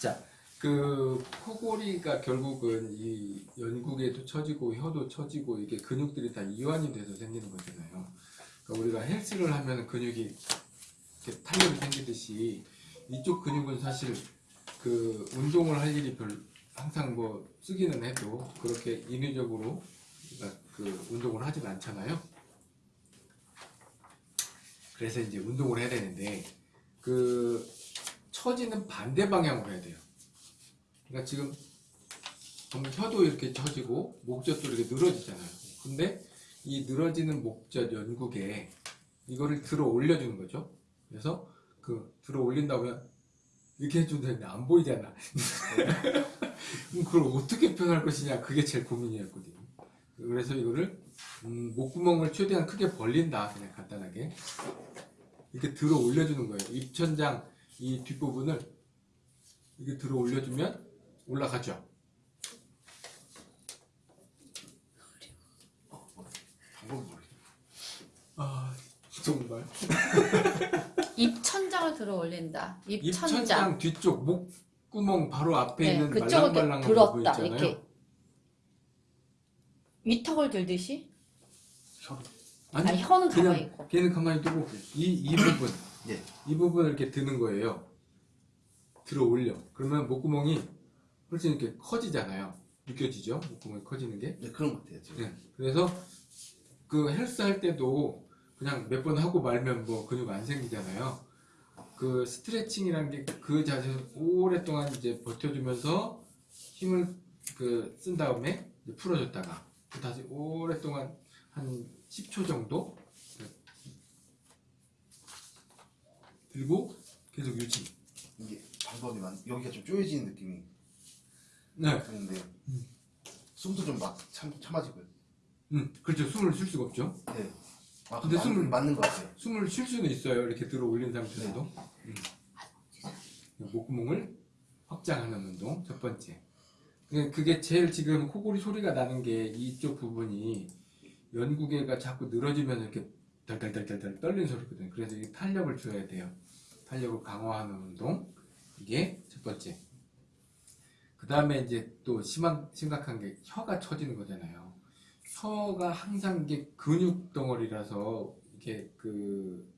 자, 그 코골이가 결국은 이 연국에도 처지고 혀도 처지고 이게 근육들이 다 이완이 돼서 생기는 거잖아요. 그러니까 우리가 헬스를 하면 근육이 이렇게 탄력이 생기듯이 이쪽 근육은 사실 그 운동을 할 일이 별 항상 뭐 쓰기는 해도 그렇게 인위적으로 그 운동을 하진 않잖아요. 그래서 이제 운동을 해야 되는데 그 처지는 반대 방향으로 해야 돼요. 그러니까 지금 혀도 이렇게 처지고 목젖도 이렇게 늘어지잖아요. 근데 이 늘어지는 목젖 연국에 이거를 들어 올려주는 거죠. 그래서 그 들어 올린다면 이렇게 해주는데 안 보이잖아. 그걸 어떻게 표현할 것이냐 그게 제일 고민이었거든요. 그래서 이거를 음, 목구멍을 최대한 크게 벌린다 그냥 간단하게 이렇게 들어 올려주는 거예요. 입천장 이 뒷부분을 이렇게 들어 올려주면 올라가죠. 방법 모르겠어. 아 정말 입 천장을 들어 올린다. 입천장. 입천장 뒤쪽 목구멍 바로 앞에 네, 있는 말랑말랑한 부분 들었다. 있잖아요. 이렇게 위턱을 들듯이. 혀. 아, 혀는 가만히 있고. 걔는 가만히 두고 이, 이 부분 예. 이 부분을 이렇게 드는 거예요. 들어 올려. 그러면 목구멍이 훨씬 이렇게 커지잖아요. 느껴지죠? 목구멍이 커지는 게. 네 그런 것 같아요. 지금. 네. 그래서 그 헬스 할 때도 그냥 몇 번 하고 말면 뭐 근육 안 생기잖아요. 그 스트레칭이라는 게 그 자세를 오랫동안 이제 버텨주면서 힘을 그 쓴 다음에 풀어줬다가 또 다시 오랫동안 한 10초 정도 들고 계속 유지. 이게 방법이 많. 여기가 좀 쪼여지는 느낌이 네. 드는데 숨도 좀막 참아지고요. 음, 그렇죠. 숨을 쉴 수가 없죠. 네. 아, 근데 맞, 숨을- 맞는 것 같아요. 숨을 쉴 수는 있어요. 이렇게 들어 올린 상태에서도. 음. 목구멍을 확장하는 운동 첫 번째. 그게- 제일 지금 코골이 소리가 나는 게 이쪽 부분이 연구개가 자꾸 늘어지면 이렇게 덜덜덜덜 떨리는 소리거든요. 그래서 이 탄력을 줘야 돼요. 탄력을 강화하는 운동 이게 첫 번째. 그 다음에 이제 또 심한 심각한 게 혀가 처지는 거잖아요. 혀가 항상 이게 근육 덩어리라서 이게 그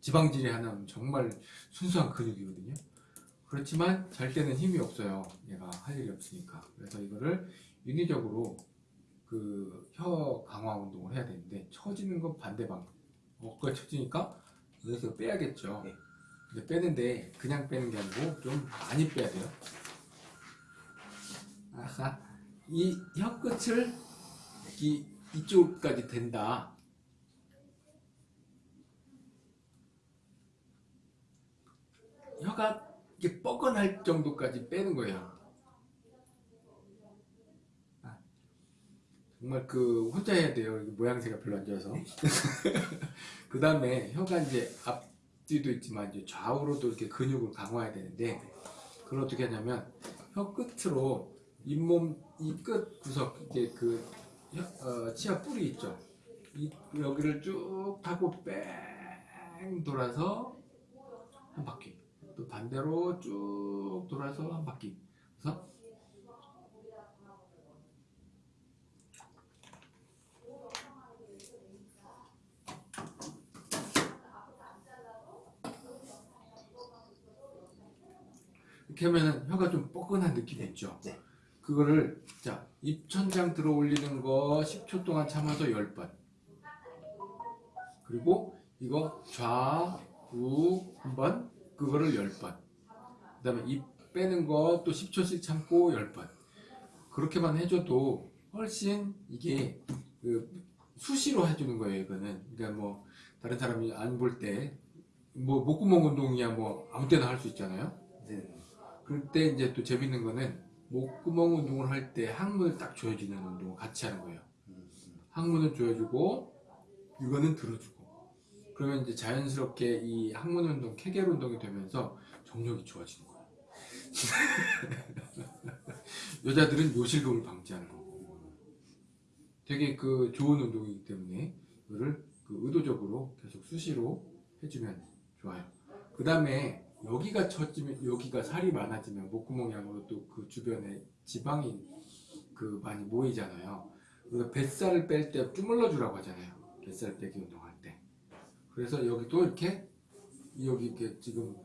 지방질이 하나는 정말 순수한 근육이거든요. 그렇지만 잘 때는 힘이 없어요. 얘가 할 일이 없으니까. 그래서 이거를 인위적으로 그 혀 강화 운동을 해야 되는데 처지는 건 반대 방향. 어깨가 처지니까 여기서 빼야겠죠. 네. 근데 빼는데 그냥 빼는 게 아니고 좀 많이 빼야 돼요. 아하, 이 혀 끝을 이, 이쪽까지 된다. 혀가 이게 뻐근할 정도까지 빼는 거예요. 아, 정말 그 혼자 해야 돼요. 모양새가 별로 안 좋아서. 그 다음에 혀가 이제 앞 뒤도 있지만 이제 좌우로도 이렇게 근육을 강화해야 되는데 그걸 어떻게 하냐면 혀 끝으로 잇몸 이 끝 구석 이제 그 혀- 어, 치아 뿌리 있죠. 이 여기를 쭉 타고 뺑 돌아서 한 바퀴. 또 반대로 쭉 돌아서 한 바퀴. 그래서 이렇게 하면은 혀가 좀 뻐근한 느낌이 있죠. 네. 그거를 자 입천장 들어 올리는 거 10초 동안 참아서 10번. 그리고 이거 좌우 한번 그거를 10번. 그 다음에 입 빼는 거 또 10초씩 참고 10번. 그렇게만 해줘도 훨씬 이게 그 수시로 해주는 거예요, 이거는. 그러니까 뭐 다른 사람이 안 볼 때 뭐 목구멍 운동이야 뭐 아무 때나 할 수 있잖아요. 네. 그때 이제 또 재밌는 거는 목구멍 운동을 할 때 항문을 딱 조여주는 운동을 같이 하는 거예요. 음, 항문을 조여주고 이거는 들어주고 그러면 이제 자연스럽게 이 항문 운동, 케겔 운동이 되면서 정력이 좋아지는 거예요. 여자들은 요실금을 방지하는 거고 되게 그 좋은 운동이기 때문에 이거를 그 의도적으로 계속 수시로 해주면 좋아요. 그 다음에 여기가 처지면 여기가 살이 많아지면 목구멍 양으로 또 그 주변에 지방이 그 많이 모이잖아요. 우리가 뱃살을 뺄 때 주물러 주라고 하잖아요. 뱃살 빼기 운동할 때. 그래서 여기도 이렇게 여기 이렇게 지금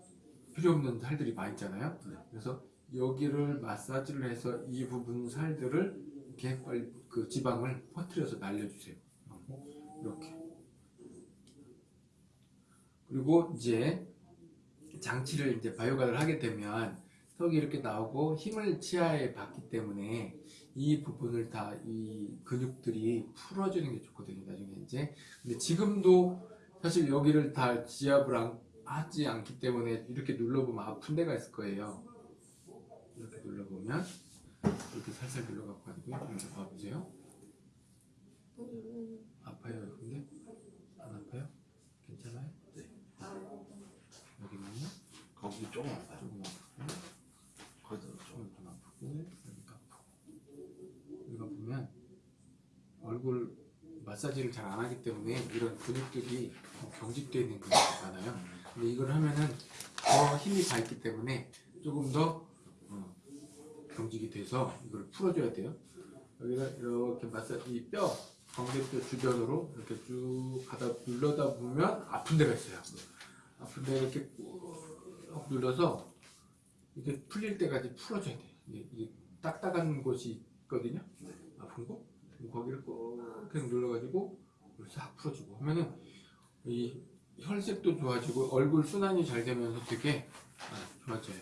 필요 없는 살들이 많이 있잖아요. 그래서 여기를 마사지를 해서 이 부분 살들을 이렇게 빨리 그 지방을 퍼뜨려서 날려주세요. 이렇게. 그리고 이제 장치를 이제 바이오가를 하게 되면 턱이 이렇게 나오고 힘을 치아에 받기 때문에 이 부분을 다 이 근육들이 풀어주는 게 좋거든요. 나중에 이제 근데 지금도 사실 여기를 다 지압을 안- 하지 않기 때문에 이렇게 눌러보면 아픈 데가 있을 거예요. 이렇게 눌러보면 이렇게 살살 눌러갖고 가지고 이렇게 봐보세요. 아파요, 근데 안 아파요? 괜찮아요? 거기 조금 아파요. 조금 아프고 거기도 좀. 조금 좀 아프고 여기도 아프고 여기가 보면 얼굴 마사지를 잘 안 하기 때문에 이런 근육들이 경직되어 있는 근육이 많아요. 근데 이걸 하면은 더 힘이 가 있기 때문에 조금 더 어, 경직이 돼서 이걸 풀어줘야 돼요. 여기가 이렇게 마사지 이 뼈, 광대뼈 주변으로 이렇게 쭉 가다 눌러다 보면 아픈 데가 있어요. 아픈 데 이렇게 꾹 눌러서 이게 풀릴 때까지 풀어줘야 돼요. 이게, 딱딱한 곳이 있거든요. 아픈 곳. 거기를 꼭 계속 눌러가지고 싹 풀어주고 하면은 이 혈색도 좋아지고 얼굴 순환이 잘 되면서 되게 아, 좋아져요.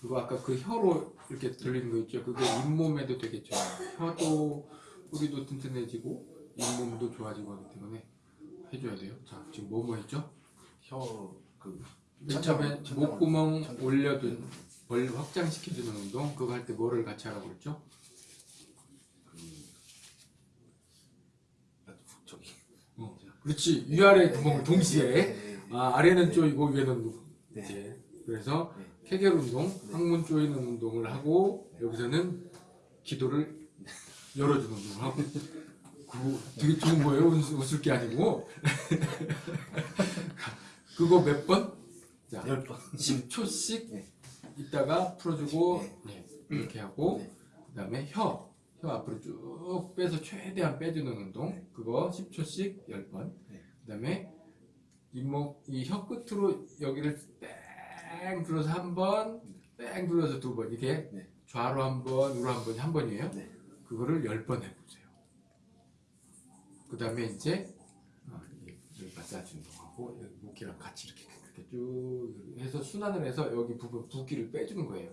그리고 아까 그 혀로 이렇게 들리는 거 있죠. 그게 잇몸에도 좋아요. 혀도 뿌리도 튼튼해지고 잇몸도 좋아지고 하기 때문에 해줘야 돼요. 자 지금 뭐뭐 했죠? 혀그 맨 처음에 목구멍 올려둔 벌 확장시켜주는 운동 그거 할 때 뭐를 같이 하라고 그랬죠? 저기. 어, 그렇지 위아래 구멍을 동시에 네. 아, 아래는 쪼이고 위에는 네. 이제 그래서 네. 케겔 운동, 항문 쪼이는 운동을 하고 여기서는 기도를 열어주는 운동을 하고 그거 되게 좋은 거예요 웃- 웃을 게 아니고 그거 몇 번? 자열 번. 10초씩 네. 있다가 풀어주고 네. 네, 이렇게 하고 네. 그 다음에 혀, 혀 앞으로 쭉 빼서 최대한 빼주는 운동 그거 10초씩 10번 네. 그 다음에 잇몸 이혀 끝으로 여기를 뺑 눌러서 한번 뺑 눌러서 두 번 이게 네. 좌로 한 번 우로 한 번이 한 번이에요 네. 그거를 10번 해보세요 그 다음에 이제 어, 마사지 운동하고 여기 목이랑 같이 이렇게, 이렇게 쭉 해서 순환을 해서 여기 부분 붓기를 빼주는 거예요.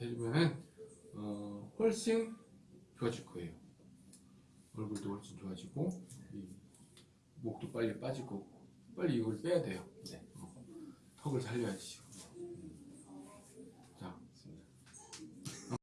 해주면은 어, 훨씬 좋아질 거예요. 얼굴도 훨씬 좋아지고 이 목도 빨리 빠지고 빨리 이걸 빼야 돼요. 어, 턱을 살려야지